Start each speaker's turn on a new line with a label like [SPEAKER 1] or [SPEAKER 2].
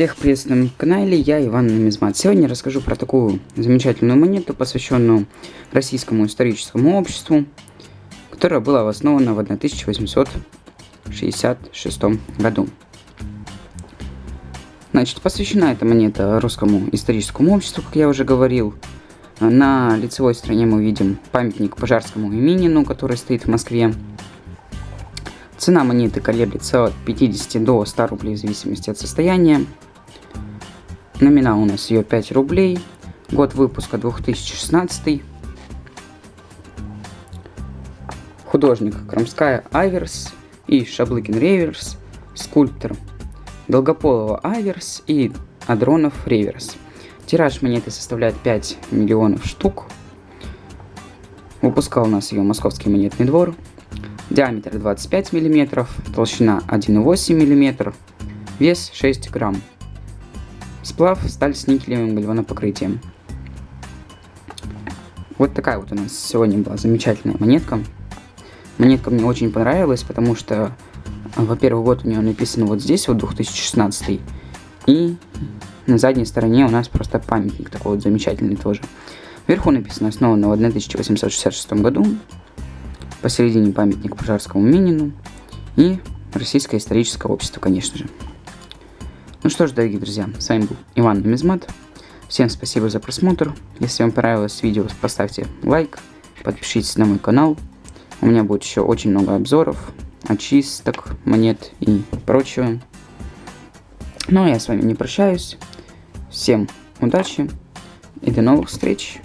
[SPEAKER 1] Всех приветствую на канале, я Иван Нумизмат. Сегодня расскажу про такую замечательную монету, посвященную Российскому историческому обществу, которая была основана в 1866 году. Значит, посвящена эта монета Русскому историческому обществу, как я уже говорил. На лицевой стороне мы видим памятник Пожарскому и Минину, который стоит в Москве. Цена монеты колеблется от 50 до 100 рублей в зависимости от состояния. Номинал у нас ее 5 рублей. Год выпуска 2016. Художник Крамская Аверс и Шаблыкин Реверс. Скульптор Долгополова Аверс и Адронов Реверс. Тираж монеты составляет 5 миллионов штук. Выпускал у нас ее Московский монетный двор диаметр 25 мм, толщина 1,8 мм, вес 6 грамм. Сплав сталь с никелевым гальванопокрытием. Вот такая вот у нас сегодня была замечательная монетка. Монетка мне очень понравилась, потому что, во-первых, год у нее написан вот здесь, вот 2016, и на задней стороне у нас просто памятник такой вот замечательный тоже. Вверху написано основано в 1866 году, посередине памятник Пожарскому Минину и Российское историческое общество, конечно же. Ну что ж, дорогие друзья, с вами был Иван Нумизмат. Всем спасибо за просмотр. Если вам понравилось видео, поставьте лайк, подпишитесь на мой канал. У меня будет еще очень много обзоров, очисток, монет и прочего. Ну а я с вами не прощаюсь. Всем удачи и до новых встреч!